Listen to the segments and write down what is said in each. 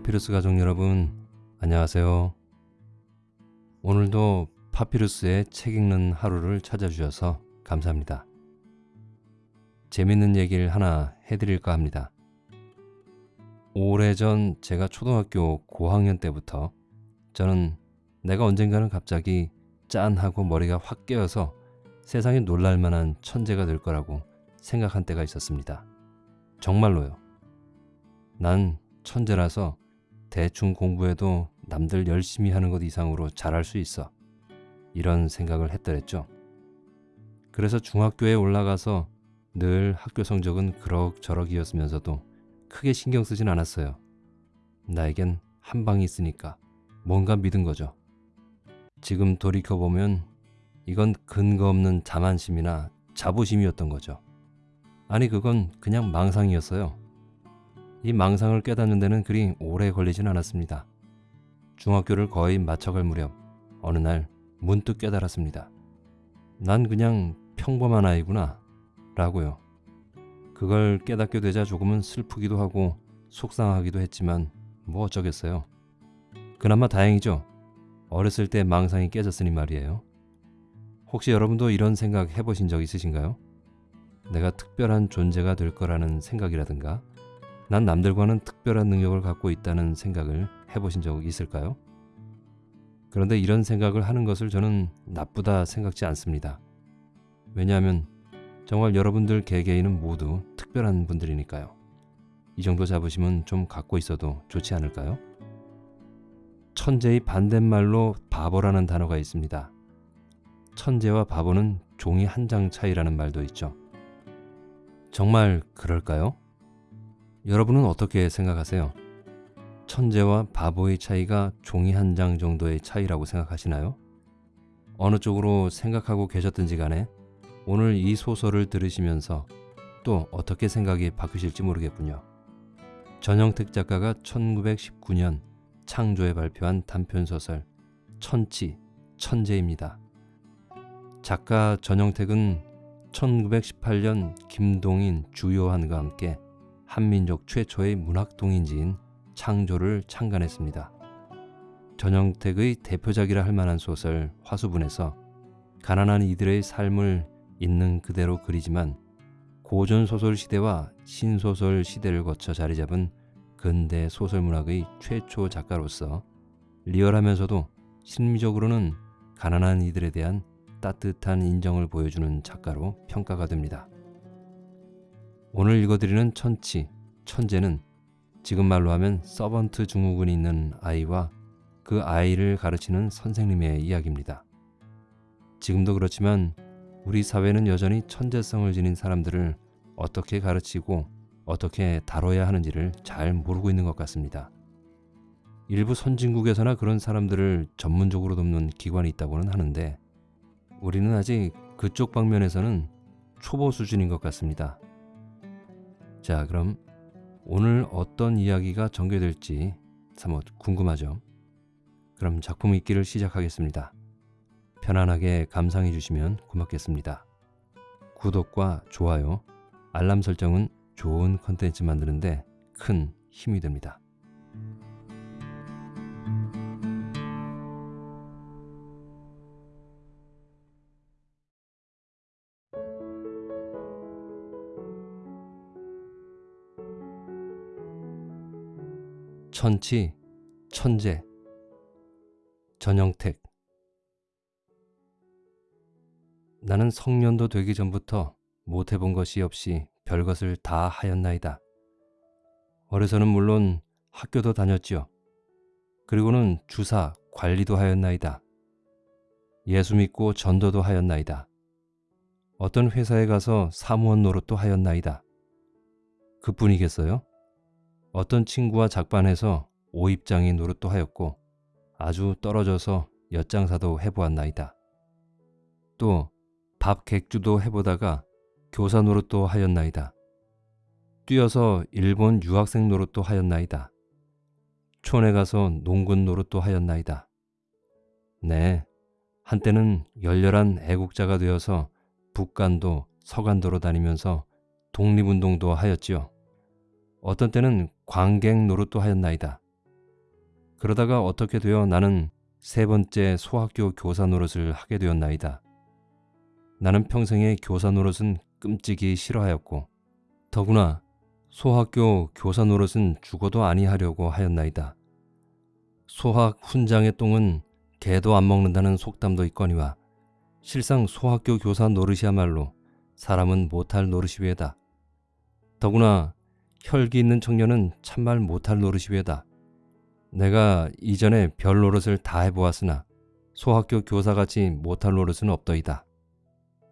파피루스 가족 여러분, 안녕하세요. 오늘도 파피루스의 책 읽는 하루를 찾아주셔서 감사합니다. 재밌는 얘기를 하나 해드릴까 합니다. 오래전 제가 초등학교 고학년 때부터 저는 내가 언젠가는 갑자기 짠 하고 머리가 확 깨어서 세상에 놀랄만한 천재가 될 거라고 생각한 때가 있었습니다. 정말로요. 난 천재라서 대충 공부해도 남들 열심히 하는 것 이상으로 잘할 수 있어. 이런 생각을 했더랬죠. 그래서 중학교에 올라가서 늘 학교 성적은 그럭저럭이었으면서도 크게 신경 쓰진 않았어요. 나에겐 한 방이 있으니까 뭔가 믿은 거죠. 지금 돌이켜보면 이건 근거 없는 자만심이나 자부심이었던 거죠. 아니 그건 그냥 망상이었어요. 이 망상을 깨닫는 데는 그리 오래 걸리진 않았습니다. 중학교를 거의 마쳐갈 무렵 어느 날 문득 깨달았습니다. 난 그냥 평범한 아이구나 라고요. 그걸 깨닫게 되자 조금은 슬프기도 하고 속상하기도 했지만 뭐 어쩌겠어요. 그나마 다행이죠. 어렸을 때 망상이 깨졌으니 말이에요. 혹시 여러분도 이런 생각 해보신 적 있으신가요? 내가 특별한 존재가 될 거라는 생각이라든가 난 남들과는 특별한 능력을 갖고 있다는 생각을 해보신 적 있을까요? 그런데 이런 생각을 하는 것을 저는 나쁘다 생각지 않습니다. 왜냐하면 정말 여러분들 개개인은 모두 특별한 분들이니까요. 이 정도 자부심은 좀 갖고 있어도 좋지 않을까요? 천재의 반대말로 바보라는 단어가 있습니다. 천재와 바보는 종이 한 장 차이라는 말도 있죠. 정말 그럴까요? 여러분은 어떻게 생각하세요? 천재와 바보의 차이가 종이 한 장 정도의 차이라고 생각하시나요? 어느 쪽으로 생각하고 계셨든지 간에 오늘 이 소설을 들으시면서 또 어떻게 생각이 바뀌실지 모르겠군요. 전영택 작가가 1919년 창조에 발표한 단편소설 천치, 천재입니다. 작가 전영택은 1918년 김동인, 주요한과 함께 한민족 최초의 문학동인지인 창조를 창간했습니다. 전영택의 대표작이라 할 만한 소설 화수분에서 가난한 이들의 삶을 있는 그대로 그리지만 고전 소설 시대와 신소설 시대를 거쳐 자리 잡은 근대 소설 문학의 최초 작가로서 리얼하면서도 심리적으로는 가난한 이들에 대한 따뜻한 인정을 보여주는 작가로 평가가 됩니다. 오늘 읽어드리는 천치, 천재는 지금 말로 하면 서번트 증후군이 있는 아이와 그 아이를 가르치는 선생님의 이야기입니다. 지금도 그렇지만 우리 사회는 여전히 천재성을 지닌 사람들을 어떻게 가르치고 어떻게 다뤄야 하는지를 잘 모르고 있는 것 같습니다. 일부 선진국에서나 그런 사람들을 전문적으로 돕는 기관이 있다고는 하는데 우리는 아직 그쪽 방면에서는 초보 수준인 것 같습니다. 자, 그럼 오늘 어떤 이야기가 전개될지 사뭇 궁금하죠? 그럼 작품 읽기를 시작하겠습니다. 편안하게 감상해 주시면 고맙겠습니다. 구독과 좋아요, 알람 설정은 좋은 컨텐츠 만드는데 큰 힘이 됩니다. 천치, 천재, 전영택 나는 성년도 되기 전부터 못해본 것이 없이 별것을 다 하였나이다. 어려서는 물론 학교도 다녔지요. 그리고는 주사, 관리도 하였나이다. 예수 믿고 전도도 하였나이다. 어떤 회사에 가서 사무원 노릇도 하였나이다. 그뿐이겠어요? 어떤 친구와 작반해서 오입장이 노릇도 하였고 아주 떨어져서 엿장사도 해보았나이다. 또 밥 객주도 해보다가 교사 노릇도 하였나이다. 뛰어서 일본 유학생 노릇도 하였나이다. 촌에 가서 농군 노릇도 하였나이다. 네, 한때는 열렬한 애국자가 되어서 북간도 서간도로 다니면서 독립운동도 하였지요. 어떤 때는 관객 노릇도 하였나이다. 그러다가 어떻게 되어 나는 세 번째 소학교 교사 노릇을 하게 되었나이다. 나는 평생에 교사 노릇은 끔찍이 싫어하였고 더구나 소학교 교사 노릇은 죽어도 아니하려고 하였나이다. 소학 훈장의 똥은 개도 안 먹는다는 속담도 있거니와 실상 소학교 교사 노릇이야말로 사람은 못할 노릇이 외다. 더구나 혈기 있는 청년은 참말 못할 노릇이외다. 내가 이전에 별 노릇을 다 해보았으나 소학교 교사같이 못할 노릇은 없더이다.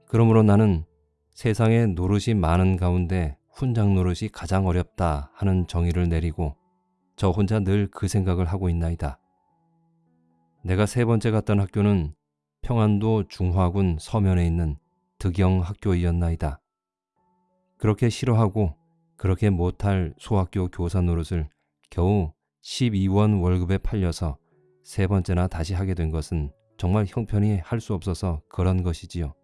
그러므로 나는 세상에 노릇이 많은 가운데 훈장 노릇이 가장 어렵다 하는 정의를 내리고 저 혼자 늘 그 생각을 하고 있나이다. 내가 세 번째 갔던 학교는 평안도 중화군 서면에 있는 득영 학교이었나이다. 그렇게 싫어하고 그렇게 못할 소학교 교사 노릇을 겨우 12원 월급에 팔려서 세 번째나 다시 하게 된 것은 정말 형편이 할 수 없어서 그런 것이지요.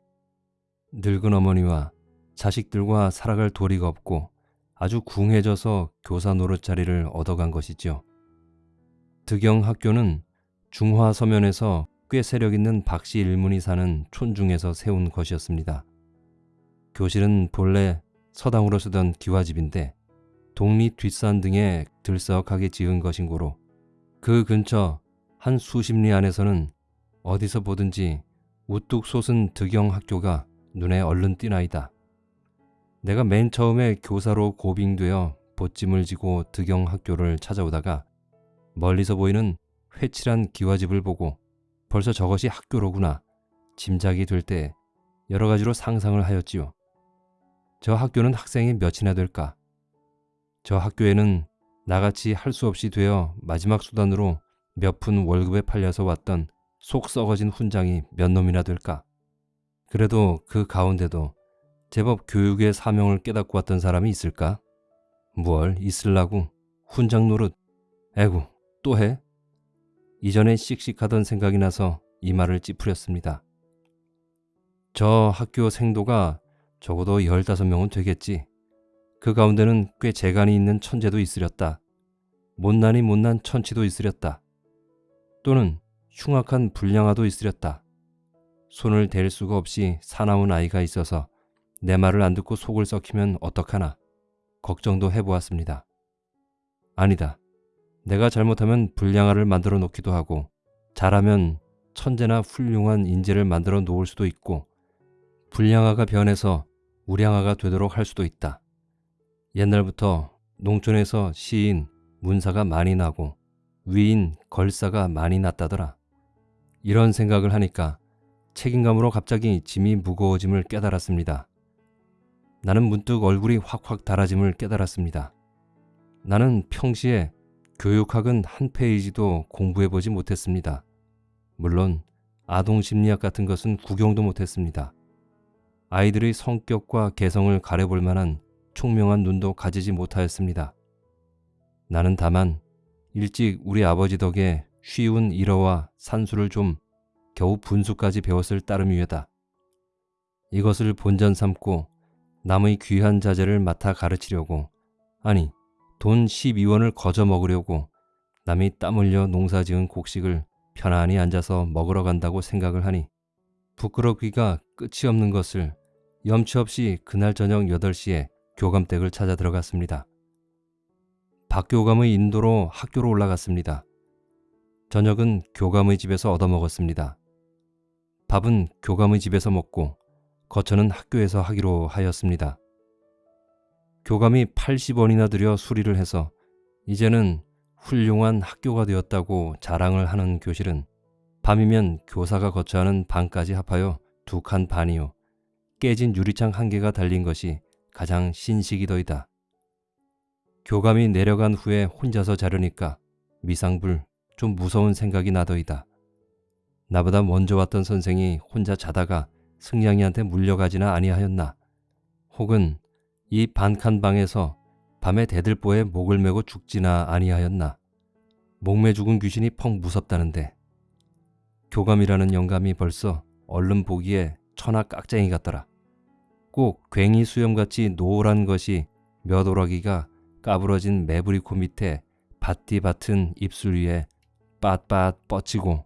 늙은 어머니와 자식들과 살아갈 도리가 없고 아주 궁해져서 교사 노릇 자리를 얻어간 것이지요. 득영 학교는 중화 서면에서 꽤 세력 있는 박씨 일문이 사는 촌중에서 세운 것이었습니다. 교실은 본래 서당으로 쓰던 기와집인데 동리 뒷산 등에 들썩하게 지은 것인고로 그 근처 한 수십 리 안에서는 어디서 보든지 우뚝 솟은 득영 학교가 눈에 얼른 띄나이다. 내가 맨 처음에 교사로 고빙되어 보찜을 지고 득영 학교를 찾아오다가 멀리서 보이는 회칠한 기와집을 보고 벌써 저것이 학교로구나 짐작이 될 때 여러 가지로 상상을 하였지요. 저 학교는 학생이 몇이나 될까? 저 학교에는 나같이 할 수 없이 되어 마지막 수단으로 몇 푼 월급에 팔려서 왔던 속 썩어진 훈장이 몇 놈이나 될까? 그래도 그 가운데도 제법 교육의 사명을 깨닫고 왔던 사람이 있을까? 뭘 있을라고? 훈장 노릇. 에구, 또 해? 이전에 씩씩하던 생각이 나서 이 말을 찌푸렸습니다. 저 학교 생도가 적어도 15명은 되겠지. 그 가운데는 꽤 재간이 있는 천재도 있으렸다. 못난이 못난 천치도 있으렸다. 또는 흉악한 불량아도 있으렸다. 손을 댈 수가 없이 사나운 아이가 있어서 내 말을 안 듣고 속을 썩히면 어떡하나 걱정도 해보았습니다. 아니다. 내가 잘못하면 불량아를 만들어 놓기도 하고 잘하면 천재나 훌륭한 인재를 만들어 놓을 수도 있고 불량아가 변해서 우량아가 되도록 할 수도 있다. 옛날부터 농촌에서 시인, 문사가 많이 나고 위인, 걸사가 많이 났다더라. 이런 생각을 하니까 책임감으로 갑자기 짐이 무거워짐을 깨달았습니다. 나는 문득 얼굴이 확확 달아짐을 깨달았습니다. 나는 평시에 교육학은 한 페이지도 공부해보지 못했습니다. 물론 아동심리학 같은 것은 구경도 못했습니다. 아이들의 성격과 개성을 가려볼 만한 총명한 눈도 가지지 못하였습니다. 나는 다만 일찍 우리 아버지 덕에 쉬운 일어와 산수를 좀 겨우 분수까지 배웠을 따름이외다. 이것을 본전 삼고 남의 귀한 자재를 맡아 가르치려고 아니 돈 12원을 거저 먹으려고 남이 땀 흘려 농사 지은 곡식을 편안히 앉아서 먹으러 간다고 생각을 하니 부끄럽기가 끝이 없는 것을 염치 없이 그날 저녁 8시에 교감댁을 찾아 들어갔습니다. 박 교감의 인도로 학교로 올라갔습니다. 저녁은 교감의 집에서 얻어먹었습니다. 밥은 교감의 집에서 먹고 거처는 학교에서 하기로 하였습니다. 교감이 80원이나 들여 수리를 해서 이제는 훌륭한 학교가 되었다고 자랑을 하는 교실은 밤이면 교사가 거처하는 방까지 합하여 두 칸 반이요. 깨진 유리창 한 개가 달린 것이 가장 신식이더이다. 교감이 내려간 후에 혼자서 자려니까 미상불 좀 무서운 생각이 나더이다. 나보다 먼저 왔던 선생이 혼자 자다가 승냥이한테 물려가지나 아니하였나. 혹은 이 반칸 방에서 밤에 대들보에 목을 메고 죽지나 아니하였나. 목매 죽은 귀신이 펑 무섭다는데. 교감이라는 영감이 벌써 얼른 보기에 천하 깍쟁이 같더라. 꼭 괭이 수염같이 노란 것이 몇 오라기가 까부러진 매부리코 밑에 밭띠 밭은 입술 위에 빳빳 뻗치고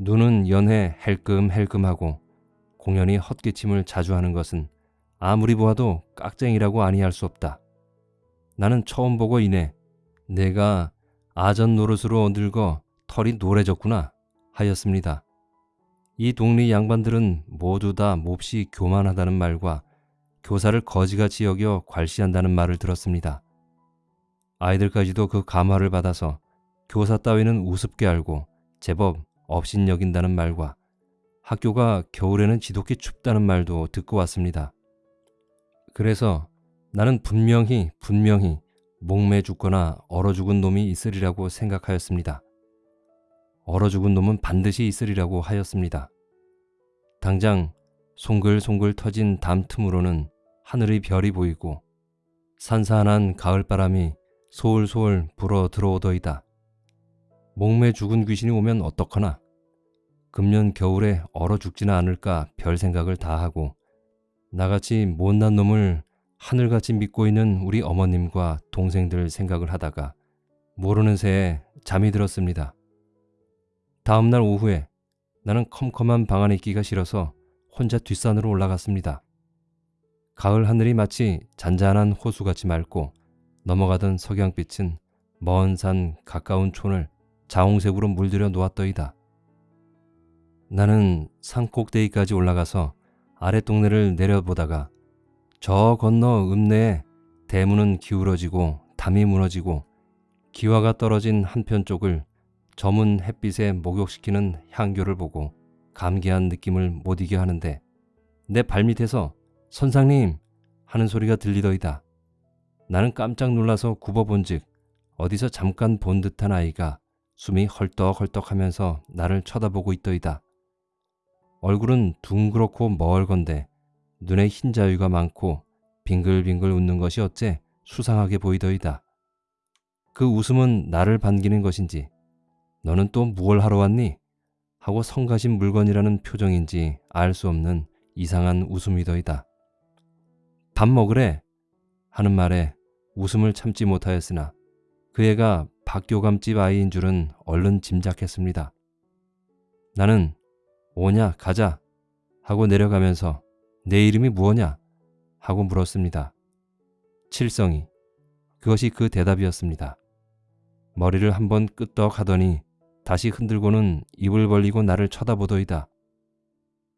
눈은 연해 헬끔헬끔하고 공연히 헛기침을 자주 하는 것은 아무리 보아도 깍쟁이라고 아니할 수 없다. 나는 처음 보고 이내 내가 아전 노릇으로 늙어 털이 노래졌구나 하였습니다. 이 동네 양반들은 모두 다 몹시 교만하다는 말과 교사를 거지같이 여겨 괄시한다는 말을 들었습니다. 아이들까지도 그 감화를 받아서 교사 따위는 우습게 알고 제법 업신 여긴다는 말과 학교가 겨울에는 지독히 춥다는 말도 듣고 왔습니다. 그래서 나는 분명히 분명히 목매 죽거나 얼어 죽은 놈이 있으리라고 생각하였습니다. 얼어 죽은 놈은 반드시 있으리라고 하였습니다. 당장 송글송글 터진 담 틈으로는 하늘의 별이 보이고 산산한 가을바람이 소울소울 불어 들어오더이다. 목매 죽은 귀신이 오면 어떡하나? 금년 겨울에 얼어 죽지는 않을까 별 생각을 다 하고 나같이 못난 놈을 하늘같이 믿고 있는 우리 어머님과 동생들 생각을 하다가 모르는 새에 잠이 들었습니다. 다음날 오후에 나는 컴컴한 방 안에 있기가 싫어서 혼자 뒷산으로 올라갔습니다. 가을 하늘이 마치 잔잔한 호수같이 맑고 넘어가던 석양빛은 먼 산 가까운 촌을 자홍색으로 물들여 놓았더이다. 나는 산 꼭대기까지 올라가서 아래 동네를 내려보다가 저 건너 읍내에 대문은 기울어지고 담이 무너지고 기와가 떨어진 한편 쪽을 저문 햇빛에 목욕시키는 향교를 보고 감기한 느낌을 못 이겨 하는데 내 발밑에서 선상님 하는 소리가 들리더이다. 나는 깜짝 놀라서 굽어본 즉 어디서 잠깐 본 듯한 아이가 숨이 헐떡헐떡 하면서 나를 쳐다보고 있더이다. 얼굴은 둥그렇고 멀건데 눈에 흰 자위가 많고 빙글빙글 웃는 것이 어째 수상하게 보이더이다. 그 웃음은 나를 반기는 것인지 너는 또 무얼 하러 왔니? 하고 성가신 물건이라는 표정인지 알 수 없는 이상한 웃음이더이다. 밥 먹으래 하는 말에 웃음을 참지 못하였으나 그 애가 박교감집 아이인 줄은 얼른 짐작했습니다. 나는 오냐 가자 하고 내려가면서 내 이름이 무엇냐 하고 물었습니다. 칠성이 그것이 그 대답이었습니다. 머리를 한번 끄떡 하더니 다시 흔들고는 입을 벌리고 나를 쳐다보더이다.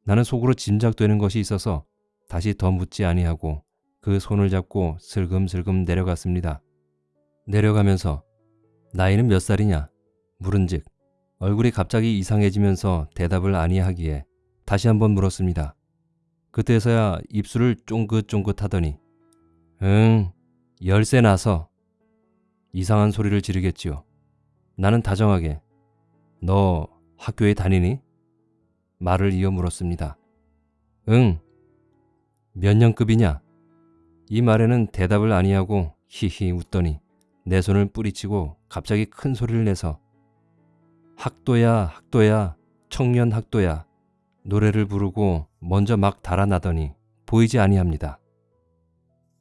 나는 속으로 짐작되는 것이 있어서 다시 더 묻지 아니하고 그 손을 잡고 슬금슬금 내려갔습니다. 내려가면서 나이는 몇 살이냐 물은즉 얼굴이 갑자기 이상해지면서 대답을 아니하기에 다시 한번 물었습니다. 그때서야 입술을 쫑긋쫑긋 하더니 응 열쇠 나서 이상한 소리를 지르겠지요. 나는 다정하게 너 학교에 다니니? 말을 이어 물었습니다. 응. 몇 년급이냐? 이 말에는 대답을 아니하고 히히 웃더니 내 손을 뿌리치고 갑자기 큰 소리를 내서 학도야 학도야 청년 학도야 노래를 부르고 먼저 막 달아나더니 보이지 아니합니다.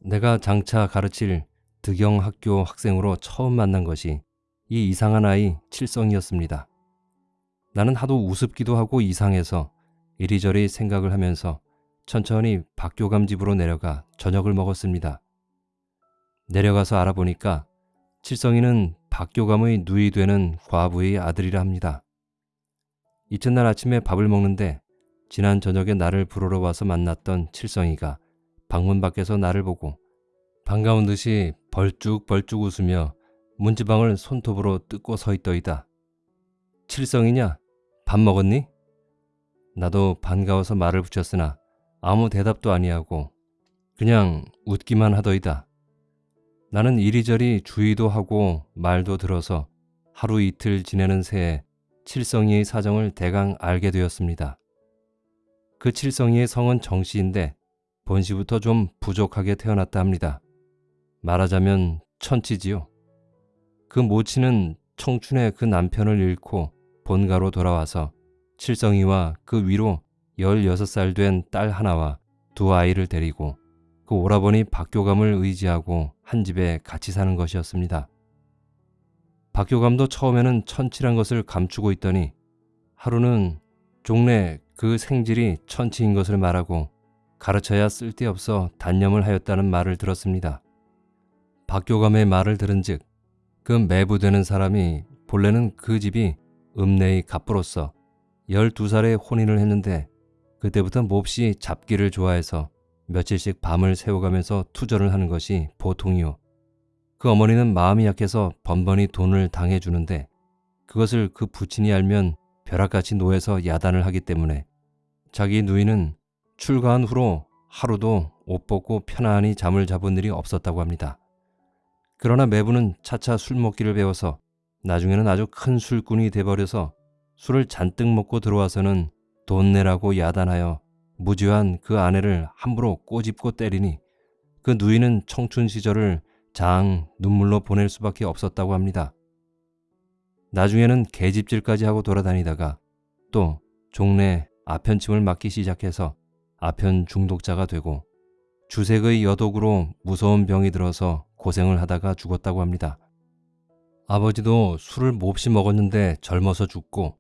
내가 장차 가르칠 득영학교 학생으로 처음 만난 것이 이 이상한 아이 칠성이었습니다. 나는 하도 우습기도 하고 이상해서 이리저리 생각을 하면서 천천히 박교감 집으로 내려가 저녁을 먹었습니다. 내려가서 알아보니까 칠성이는 박교감의 누이 되는 과부의 아들이라 합니다. 이튿날 아침에 밥을 먹는데 지난 저녁에 나를 부르러 와서 만났던 칠성이가 방문 밖에서 나를 보고 반가운 듯이 벌쭉벌쭉 웃으며 문지방을 손톱으로 뜯고 서 있더이다. 칠성이냐? 밥 먹었니? 나도 반가워서 말을 붙였으나 아무 대답도 아니하고 그냥 웃기만 하더이다. 나는 이리저리 주의도 하고 말도 들어서 하루 이틀 지내는 새에 칠성이의 사정을 대강 알게 되었습니다. 그 칠성이의 성은 정씨인데 본시부터 좀 부족하게 태어났다 합니다. 말하자면 천치지요. 그 모친은 청춘에 그 남편을 잃고 본가로 돌아와서 칠성이와 그 위로 16살 된 딸 하나와 두 아이를 데리고 그 오라버니 박교감을 의지하고 한 집에 같이 사는 것이었습니다. 박교감도 처음에는 천치란 것을 감추고 있더니 하루는 종래 그 생질이 천치인 것을 말하고 가르쳐야 쓸데없어 단념을 하였다는 말을 들었습니다. 박교감의 말을 들은 즉 그 매부되는 사람이 본래는 그 집이 읍내의 갑부로서 12살에 혼인을 했는데 그때부터 몹시 잡기를 좋아해서 며칠씩 밤을 새워가면서 투절을 하는 것이 보통이요. 그 어머니는 마음이 약해서 번번이 돈을 당해주는데 그것을 그 부친이 알면 벼락같이 노해서 야단을 하기 때문에 자기 누이는 출가한 후로 하루도 옷 벗고 편안히 잠을 잡은 일이 없었다고 합니다. 그러나 매부는 차차 술 먹기를 배워서 나중에는 아주 큰 술꾼이 돼버려서 술을 잔뜩 먹고 들어와서는 돈 내라고 야단하여 무죄한 그 아내를 함부로 꼬집고 때리니 그 누이는 청춘 시절을 장 눈물로 보낼 수밖에 없었다고 합니다. 나중에는 개집질까지 하고 돌아다니다가 또 종래 아편침을 맞기 시작해서 아편 중독자가 되고 주색의 여독으로 무서운 병이 들어서 고생을 하다가 죽었다고 합니다. 아버지도 술을 몹시 먹었는데 젊어서 죽고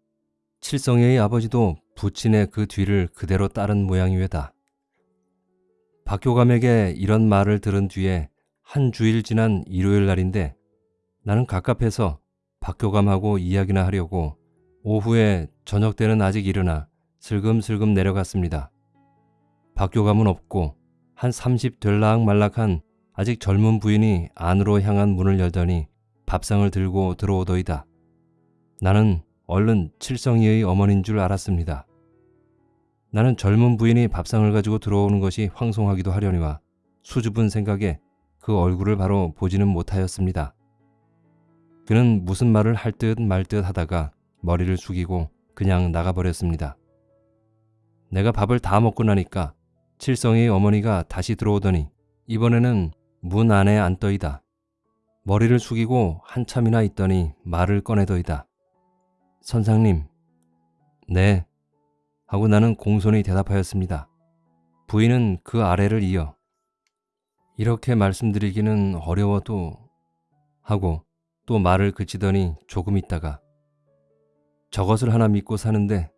칠성이의 아버지도 부친의 그 뒤를 그대로 따른 모양이외다. 박교감에게 이런 말을 들은 뒤에 한 주일 지난 일요일 날인데 나는 갑갑해서 박교감하고 이야기나 하려고 오후에 저녁 때는 아직 일어나 슬금슬금 내려갔습니다. 박교감은 없고 한 30 될락 말락한 아직 젊은 부인이 안으로 향한 문을 열더니 밥상을 들고 들어오더이다. 나는 얼른 칠성이의 어머니인 줄 알았습니다. 나는 젊은 부인이 밥상을 가지고 들어오는 것이 황송하기도 하려니와 수줍은 생각에 그 얼굴을 바로 보지는 못하였습니다. 그는 무슨 말을 할 듯 말 듯 하다가 머리를 숙이고 그냥 나가버렸습니다. 내가 밥을 다 먹고 나니까 칠성이의 어머니가 다시 들어오더니 이번에는 문 안에 앉더이다. 머리를 숙이고 한참이나 있더니 말을 꺼내더이다. 선상님, 네. 하고 나는 공손히 대답하였습니다. 부인은 그 아래를 이어 이렇게 말씀드리기는 어려워도 하고 또 말을 그치더니 조금 있다가 저것을 하나 믿고 사는데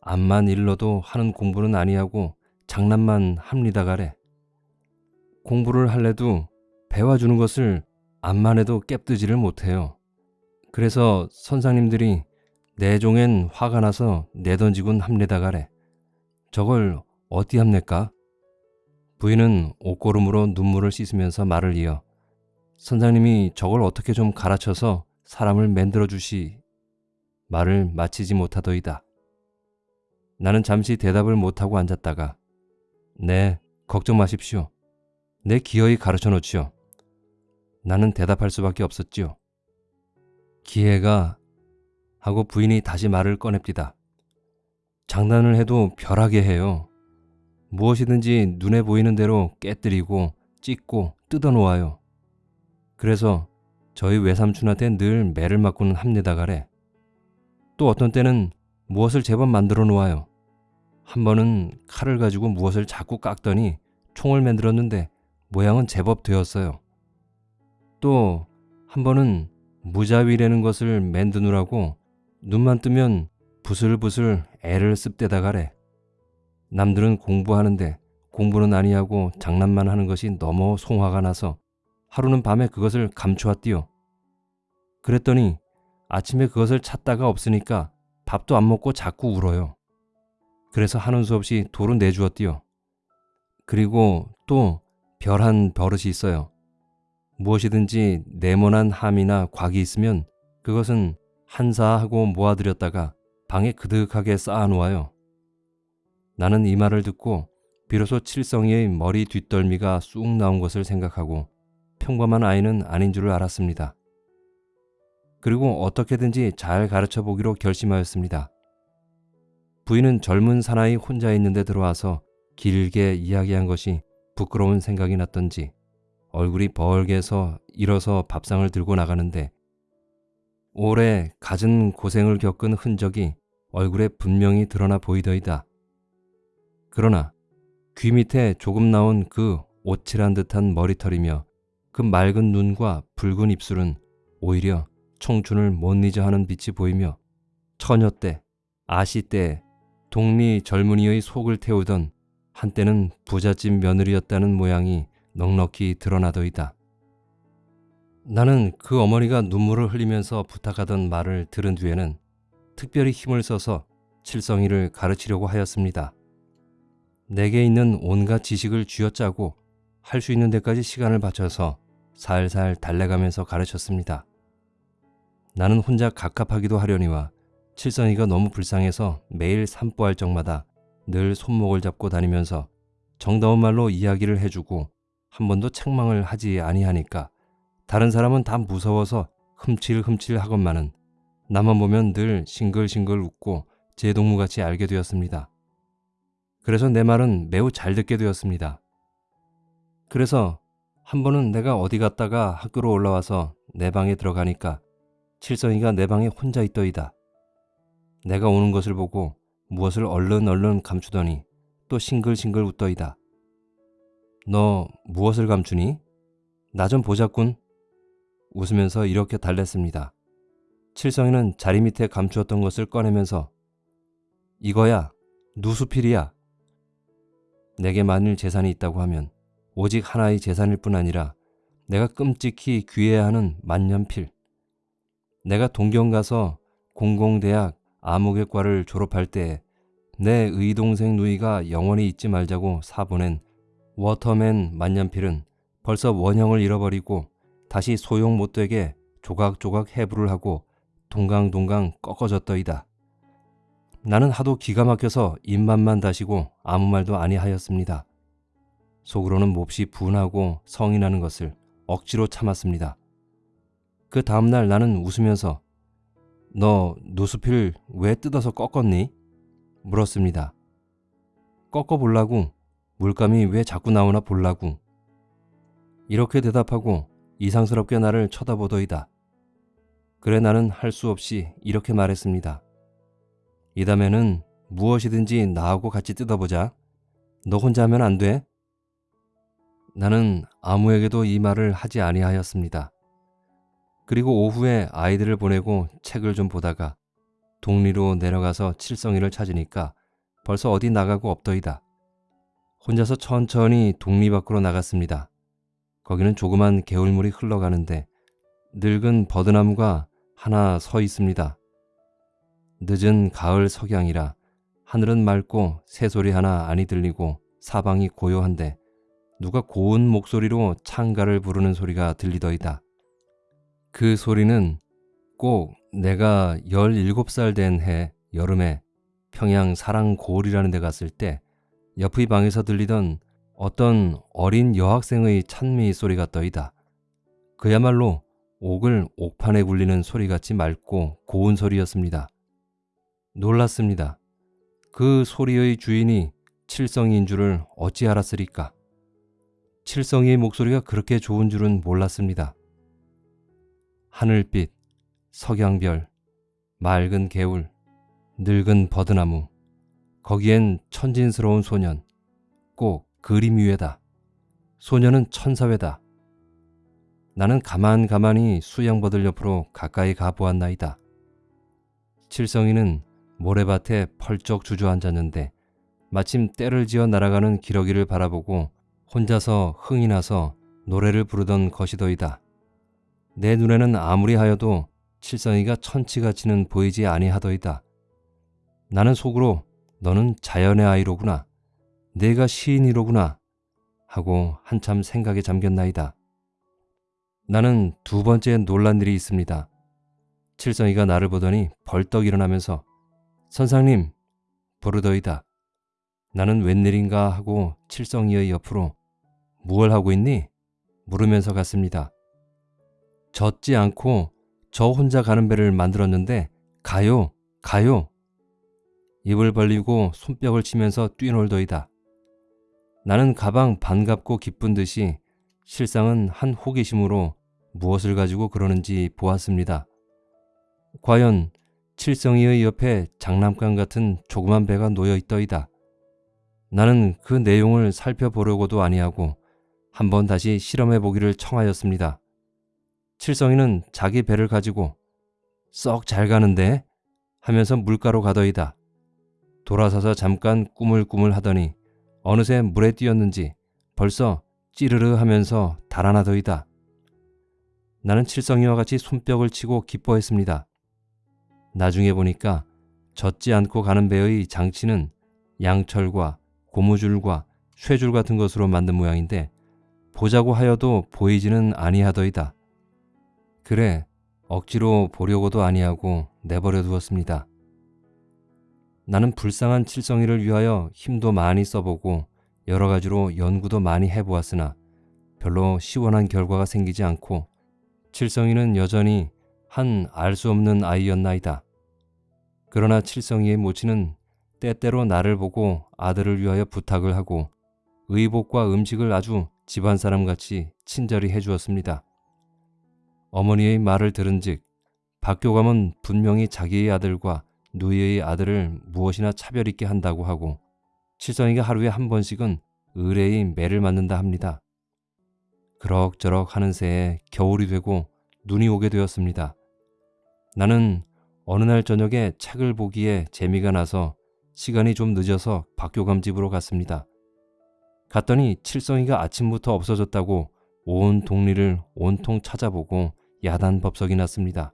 암만 일러도 하는 공부는 아니하고 장난만 합니다 가래. 공부를 할래도 배워주는 것을 암만 해도 깨뜨지를 못해요. 그래서 선상님들이 내 종엔 화가 나서 내던지곤 합니다 가래. 저걸 어디 합니까? 부인은 옷고름으로 눈물을 씻으면서 말을 이어 선장님이 저걸 어떻게 좀 가르쳐서 사람을 만들어 주시 말을 마치지 못하더이다. 나는 잠시 대답을 못하고 앉았다가 네, 걱정 마십시오. 내 기어이 가르쳐 놓지요. 나는 대답할 수밖에 없었지요. 기회가 하고 부인이 다시 말을 꺼냅디다. 장난을 해도 벼락에 해요. 무엇이든지 눈에 보이는 대로 깨뜨리고 찢고 뜯어 놓아요. 그래서 저희 외삼촌한테 늘 매를 맞고는 합니다 가래. 또 어떤 때는 무엇을 제법 만들어 놓아요. 한 번은 칼을 가지고 무엇을 자꾸 깎더니 총을 만들었는데 모양은 제법 되었어요. 또 한 번은 무자위라는 것을 만드느라고 눈만 뜨면 부슬부슬 애를 씁대다 가래. 남들은 공부하는데 공부는 아니하고 장난만 하는 것이 너무 송화가 나서 하루는 밤에 그것을 감추었디요. 그랬더니 아침에 그것을 찾다가 없으니까 밥도 안 먹고 자꾸 울어요. 그래서 하는 수 없이 도로 내주었디요. 그리고 또 별한 버릇이 있어요. 무엇이든지 네모난 함이나 곽이 있으면 그것은 한사하고 모아들였다가 방에 그득하게 쌓아놓아요. 나는 이 말을 듣고 비로소 칠성이의 머리 뒷덜미가 쑥 나온 것을 생각하고 평범한 아이는 아닌 줄을 알았습니다. 그리고 어떻게든지 잘 가르쳐 보기로 결심하였습니다. 부인은 젊은 사나이 혼자 있는데 들어와서 길게 이야기한 것이 부끄러운 생각이 났던지 얼굴이 벌게서 일어서 밥상을 들고 나가는데 오래 갖은 고생을 겪은 흔적이 얼굴에 분명히 드러나 보이더이다. 그러나 귀 밑에 조금 나온 그 오칠한 듯한 머리털이며 그 맑은 눈과 붉은 입술은 오히려 청춘을 못 잊어 하는 빛이 보이며 처녀 때, 아시 때 동리 젊은이의 속을 태우던 한때는 부잣집 며느리였다는 모양이 넉넉히 드러나더이다. 나는 그 어머니가 눈물을 흘리면서 부탁하던 말을 들은 뒤에는 특별히 힘을 써서 칠성이를 가르치려고 하였습니다. 내게 있는 온갖 지식을 쥐어짜고 할 수 있는 데까지 시간을 바쳐서 살살 달래가면서 가르쳤습니다. 나는 혼자 갑갑하기도 하려니와 칠성이가 너무 불쌍해서 매일 산보할 적마다 늘 손목을 잡고 다니면서 정다운 말로 이야기를 해주고 한 번도 책망을 하지 아니하니까 다른 사람은 다 무서워서 흠칠흠칠 하건만은 나만 보면 늘 싱글싱글 웃고 제 동무같이 알게 되었습니다. 그래서 내 말은 매우 잘 듣게 되었습니다. 그래서 한 번은 내가 어디 갔다가 학교로 올라와서 내 방에 들어가니까 칠성이가 내 방에 혼자 있더이다. 내가 오는 것을 보고 무엇을 얼른 얼른 감추더니 또 싱글싱글 웃더이다. 너 무엇을 감추니? 나 좀 보자꾼. 웃으면서 이렇게 달랬습니다. 칠성이는 자리 밑에 감추었던 것을 꺼내면서 이거야 누수필이야. 내게 만일 재산이 있다고 하면 오직 하나의 재산일 뿐 아니라 내가 끔찍히 귀해야 하는 만년필. 내가 동경 가서 공공대학 암흑외과를 졸업할 때내 의동생 누이가 영원히 잊지 말자고 사보낸 워터맨 만년필은 벌써 원형을 잃어버리고 다시 소용 못되게 조각조각 해부를 하고 동강동강 꺾어졌더이다. 나는 하도 기가 막혀서 입맛만 다시고 아무 말도 아니하였습니다. 속으로는 몹시 분하고 성이 나는 것을 억지로 참았습니다. 그 다음날 나는 웃으면서 너 노수필 왜 뜯어서 꺾었니? 물었습니다. 꺾어볼라고 물감이 왜 자꾸 나오나 볼라고 이렇게 대답하고 이상스럽게 나를 쳐다보더이다. 그래 나는 할 수 없이 이렇게 말했습니다. 이 다음에는 무엇이든지 나하고 같이 뜯어보자. 너 혼자 하면 안 돼? 나는 아무에게도 이 말을 하지 아니하였습니다. 그리고 오후에 아이들을 보내고 책을 좀 보다가 동리로 내려가서 칠성이를 찾으니까 벌써 어디 나가고 없더이다. 혼자서 천천히 동리 밖으로 나갔습니다. 거기는 조그만 개울물이 흘러가는데 늙은 버드나무가 하나 서 있습니다. 늦은 가을 석양이라 하늘은 맑고 새소리 하나 아니 들리고 사방이 고요한데 누가 고운 목소리로 창가를 부르는 소리가 들리더이다. 그 소리는 꼭 내가 17살 된 해 여름에 평양 사랑 고을이라는 데 갔을 때 옆의 방에서 들리던 어떤 어린 여학생의 찬미 소리가 떠이다. 그야말로 옥을 옥판에 굴리는 소리같이 맑고 고운 소리였습니다. 놀랐습니다. 그 소리의 주인이 칠성이인 줄을 어찌 알았으리까? 칠성이의 목소리가 그렇게 좋은 줄은 몰랐습니다. 하늘빛, 석양별, 맑은 개울, 늙은 버드나무, 거기엔 천진스러운 소년, 꼭 그림 위에다. 소년은 천사회다. 나는 가만 가만히 수양버들 옆으로 가까이 가보았나이다. 칠성이는 모래밭에 펄쩍 주저앉았는데 마침 때를 지어 날아가는 기러기를 바라보고 혼자서 흥이 나서 노래를 부르던 것이더이다. 내 눈에는 아무리 하여도 칠성이가 천치가치는 보이지 아니하더이다. 나는 속으로 너는 자연의 아이로구나. 내가 시인이로구나. 하고 한참 생각에 잠겼나이다. 나는 두 번째 놀란 일이 있습니다. 칠성이가 나를 보더니 벌떡 일어나면서 선상님 부르더이다. 나는 웬일인가 하고 칠성이의 옆으로 무얼 하고 있니? 물으면서 갔습니다. 젖지 않고 저 혼자 가는 배를 만들었는데 가요, 가요. 입을 벌리고 손뼉을 치면서 뛰놀더이다. 나는 가방 반갑고 기쁜 듯이 실상은 한 호기심으로 무엇을 가지고 그러는지 보았습니다. 과연 칠성이의 옆에 장난감 같은 조그만 배가 놓여 있더이다. 나는 그 내용을 살펴보려고도 아니하고 한번 다시 실험해 보기를 청하였습니다. 칠성이는 자기 배를 가지고 썩 잘 가는데 하면서 물가로 가더이다. 돌아서서 잠깐 꾸물꾸물 하더니 어느새 물에 뛰었는지 벌써 찌르르 하면서 달아나더이다. 나는 칠성이와 같이 손뼉을 치고 기뻐했습니다. 나중에 보니까 젖지 않고 가는 배의 장치는 양철과 고무줄과 쇠줄 같은 것으로 만든 모양인데 보자고 하여도 보이지는 아니하더이다. 그래 억지로 보려고도 아니하고 내버려 두었습니다. 나는 불쌍한 칠성이를 위하여 힘도 많이 써보고 여러 가지로 연구도 많이 해보았으나 별로 시원한 결과가 생기지 않고 칠성이는 여전히 한 알 수 없는 아이였나이다. 그러나 칠성이의 모친은 때때로 나를 보고 아들을 위하여 부탁을 하고 의복과 음식을 아주 집안 사람같이 친절히 해주었습니다. 어머니의 말을 들은 즉 박교감은 분명히 자기의 아들과 누이의 아들을 무엇이나 차별 있게 한다고 하고 칠성이가 하루에 한 번씩은 의뢰의 매를 맞는다 합니다. 그럭저럭 하는 새에 겨울이 되고 눈이 오게 되었습니다. 나는 어느 날 저녁에 책을 보기에 재미가 나서 시간이 좀 늦어서 박교감 집으로 갔습니다. 갔더니 칠성이가 아침부터 없어졌다고 온 동리를 온통 찾아보고 야단 법석이 났습니다.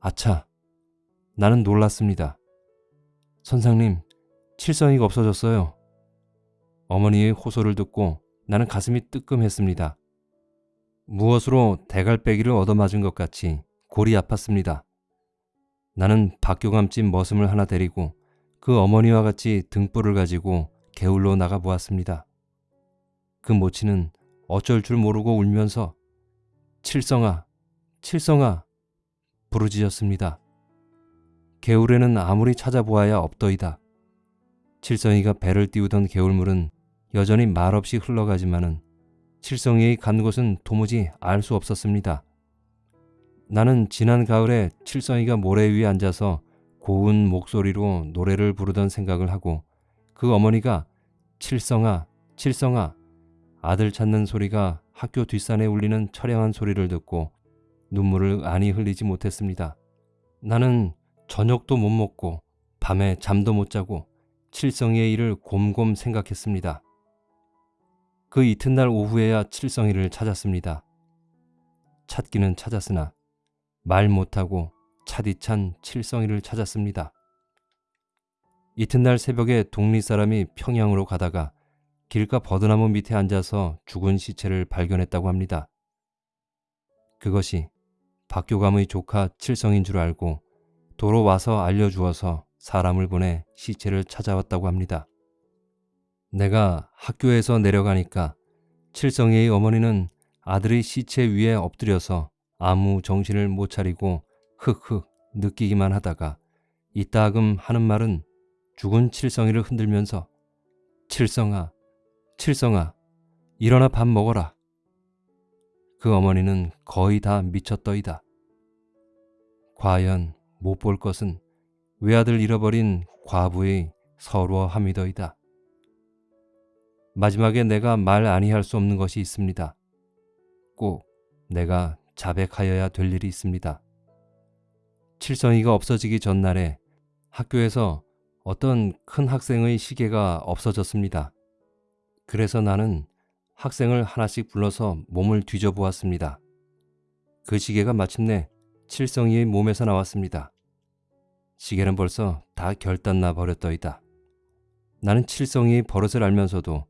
아차, 나는 놀랐습니다. 선상님, 칠성이가 없어졌어요. 어머니의 호소를 듣고 나는 가슴이 뜨끔했습니다. 무엇으로 대갈빼기를 얻어맞은 것 같이 골이 아팠습니다. 나는 박교감집 머슴을 하나 데리고 그 어머니와 같이 등불을 가지고 개울로 나가 보았습니다. 그 모친은 어쩔 줄 모르고 울면서 칠성아, 칠성아 부르짖었습니다. 개울에는 아무리 찾아보아야 없더이다. 칠성이가 배를 띄우던 개울물은 여전히 말없이 흘러가지만은 칠성이의 간 곳은 도무지 알 수 없었습니다. 나는 지난 가을에 칠성이가 모래 위에 앉아서 고운 목소리로 노래를 부르던 생각을 하고 그 어머니가 칠성아, 칠성아 아들 찾는 소리가 학교 뒷산에 울리는 처량한 소리를 듣고 눈물을 안이 흘리지 못했습니다. 나는 저녁도 못 먹고 밤에 잠도 못 자고 칠성이의 일을 곰곰 생각했습니다. 그 이튿날 오후에야 칠성이를 찾았습니다. 찾기는 찾았으나 말 못하고 차디찬 칠성이를 찾았습니다. 이튿날 새벽에 동리 사람이 평양으로 가다가 길가 버드나무 밑에 앉아서 죽은 시체를 발견했다고 합니다. 그것이 박교감의 조카 칠성인 줄 알고 도로 와서 알려주어서 사람을 보내 시체를 찾아왔다고 합니다. 내가 학교에서 내려가니까 칠성이의 어머니는 아들의 시체 위에 엎드려서 아무 정신을 못 차리고 흑흑 느끼기만 하다가 이따금 하는 말은 죽은 칠성이를 흔들면서 칠성아, 칠성아, 일어나 밥 먹어라. 그 어머니는 거의 다 미쳤더이다. 과연 못 볼 것은 외아들 잃어버린 과부의 서러함이더이다. 마지막에 내가 말 아니할 수 없는 것이 있습니다. 꼭 내가 자백하여야 될 일이 있습니다. 칠성이가 없어지기 전날에 학교에서 어떤 큰 학생의 시계가 없어졌습니다. 그래서 나는 학생을 하나씩 불러서 몸을 뒤져보았습니다. 그 시계가 마침내 칠성이의 몸에서 나왔습니다. 시계는 벌써 다 결단나 버렸더이다. 나는 칠성이의 버릇을 알면서도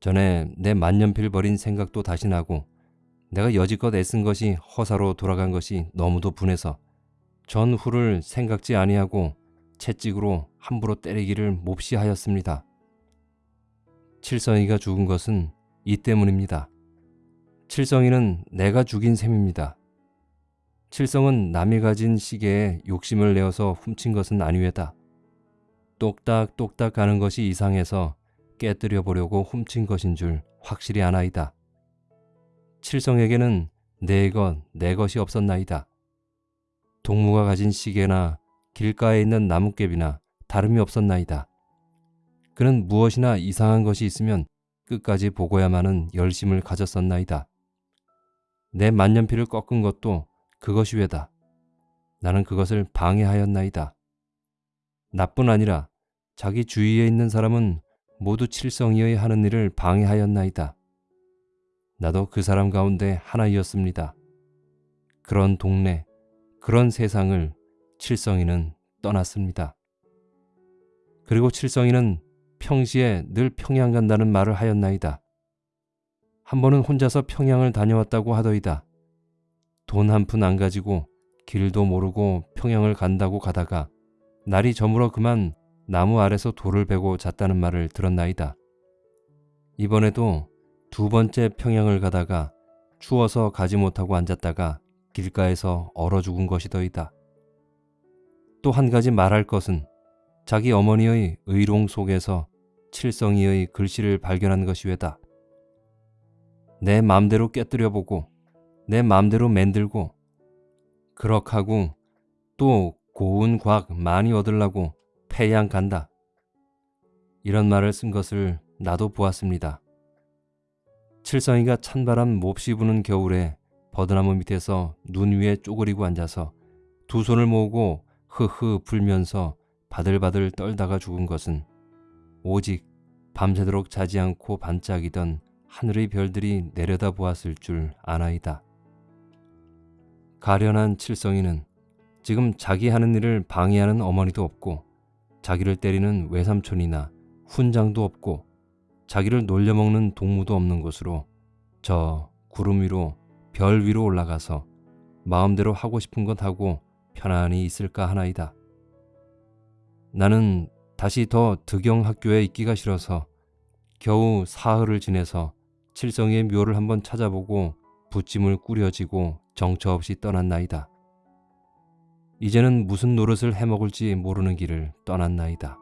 전에 내 만년필 버린 생각도 다시 나고 내가 여지껏 애쓴 것이 허사로 돌아간 것이 너무도 분해서 전후를 생각지 아니하고 채찍으로 함부로 때리기를 몹시 하였습니다. 칠성이가 죽은 것은 이 때문입니다. 칠성이는 내가 죽인 셈입니다. 칠성은 남이 가진 시계에 욕심을 내어서 훔친 것은 아니외다. 똑딱똑딱 가는 것이 이상해서 깨뜨려 보려고 훔친 것인 줄 확실히 아나이다. 칠성에게는 내 것, 내 것이 없었나이다. 동무가 가진 시계나 길가에 있는 나뭇잎이나 다름이 없었나이다. 그는 무엇이나 이상한 것이 있으면 끝까지 보고야만은 열심을 가졌었나이다. 내 만년필을 꺾은 것도 그것이 왜다. 나는 그것을 방해하였나이다. 나뿐 아니라 자기 주위에 있는 사람은 모두 칠성이의 하는 일을 방해하였나이다. 나도 그 사람 가운데 하나이었습니다. 그런 동네, 그런 세상을 칠성이는 떠났습니다. 그리고 칠성이는 평시에 늘 평양 간다는 말을 하였나이다. 한 번은 혼자서 평양을 다녀왔다고 하더이다. 돈 한 푼 안 가지고 길도 모르고 평양을 간다고 가다가 날이 저물어 그만 나무 아래서 돌을 베고 잤다는 말을 들었나이다. 이번에도 두 번째 평양을 가다가 추워서 가지 못하고 앉았다가 길가에서 얼어 죽은 것이더이다. 또 한 가지 말할 것은 자기 어머니의 의롱 속에서 칠성이의 글씨를 발견한 것이외다. 내 맘대로 깨뜨려 보고 내 맘대로 만들고 그럭하고 또 고운 과학 많이 얻으려고 패양 간다. 이런 말을 쓴 것을 나도 보았습니다. 칠성이가 찬바람 몹시 부는 겨울에 버드나무 밑에서 눈 위에 쪼그리고 앉아서 두 손을 모으고 흐흐 불면서 바들바들 떨다가 죽은 것은 오직 밤새도록 자지 않고 반짝이던 하늘의 별들이 내려다 보았을 줄 아나이다. 가련한 칠성이는 지금 자기 하는 일을 방해하는 어머니도 없고 자기를 때리는 외삼촌이나 훈장도 없고 자기를 놀려먹는 동무도 없는 곳으로 저 구름 위로 별 위로 올라가서 마음대로 하고 싶은 것 하고 편안히 있을까 하나이다. 나는 다시 더 득영 학교에 있기가 싫어서 겨우 사흘을 지내서 칠성이의 묘를 한번 찾아보고 부찜을 꾸려지고 정처 없이 떠났나이다. 이제는 무슨 노릇을 해먹을지 모르는 길을 떠났나이다.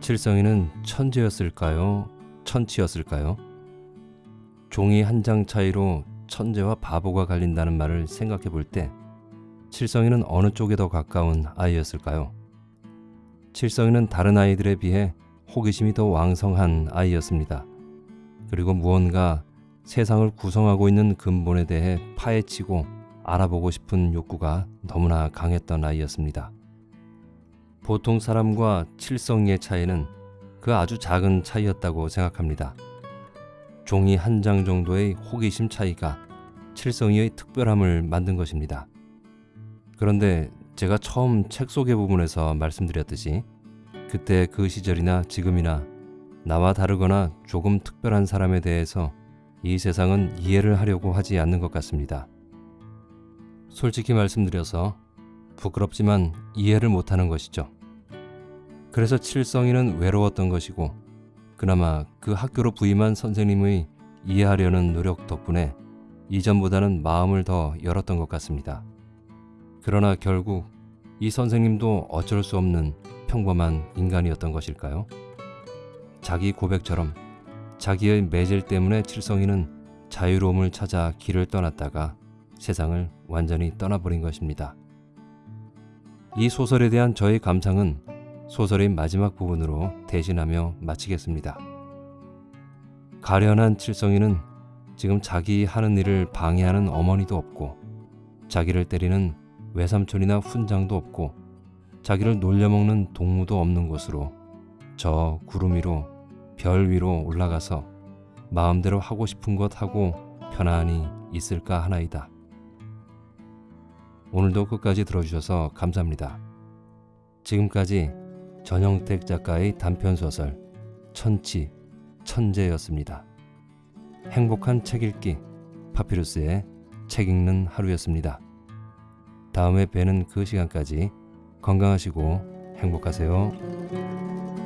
칠성이는 천재였을까요? 천치였을까요? 종이 한 장 차이로 천재와 바보가 갈린다는 말을 생각해 볼 때 칠성이는 어느 쪽에 더 가까운 아이였을까요? 칠성이는 다른 아이들에 비해 호기심이 더 왕성한 아이였습니다. 그리고 무언가 세상을 구성하고 있는 근본에 대해 파헤치고 알아보고 싶은 욕구가 너무나 강했던 아이였습니다. 보통 사람과 칠성이의 차이는 그 아주 작은 차이였다고 생각합니다. 종이 한 장 정도의 호기심 차이가 칠성이의 특별함을 만든 것입니다. 그런데 제가 처음 책 소개 부분에서 말씀드렸듯이 그때 그 시절이나 지금이나 나와 다르거나 조금 특별한 사람에 대해서 이 세상은 이해를 하려고 하지 않는 것 같습니다. 솔직히 말씀드려서 부끄럽지만 이해를 못하는 것이죠. 그래서 칠성이는 외로웠던 것이고 그나마 그 학교로 부임한 선생님의 이해하려는 노력 덕분에 이전보다는 마음을 더 열었던 것 같습니다. 그러나 결국 이 선생님도 어쩔 수 없는 평범한 인간이었던 것일까요? 자기 고백처럼 자기의 매질 때문에 칠성이는 자유로움을 찾아 길을 떠났다가 세상을 완전히 떠나버린 것입니다. 이 소설에 대한 저의 감상은 소설의 마지막 부분으로 대신하며 마치겠습니다. 가련한 칠성이는 지금 자기 하는 일을 방해하는 어머니도 없고 자기를 때리는 외삼촌이나 훈장도 없고 자기를 놀려먹는 동무도 없는 곳으로 저 구름 위로 별 위로 올라가서 마음대로 하고 싶은 것 하고 편안히 있을까 하나이다. 오늘도 끝까지 들어주셔서 감사합니다. 지금까지 전영택 작가의 단편소설 천치, 천재였습니다. 행복한 책 읽기 파피루스의 책 읽는 하루였습니다. 다음에 뵈는 그 시간까지 건강하시고 행복하세요.